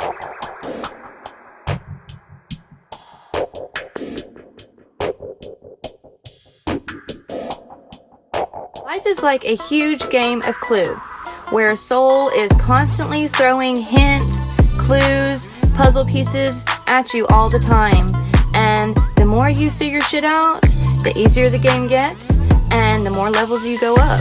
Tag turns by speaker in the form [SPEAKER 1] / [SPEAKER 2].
[SPEAKER 1] Life is like a huge game of Clue, where a Soul is constantly throwing hints, clues, puzzle pieces at you all the time. And the more you figure shit out, the easier the game gets, and the more levels you go up.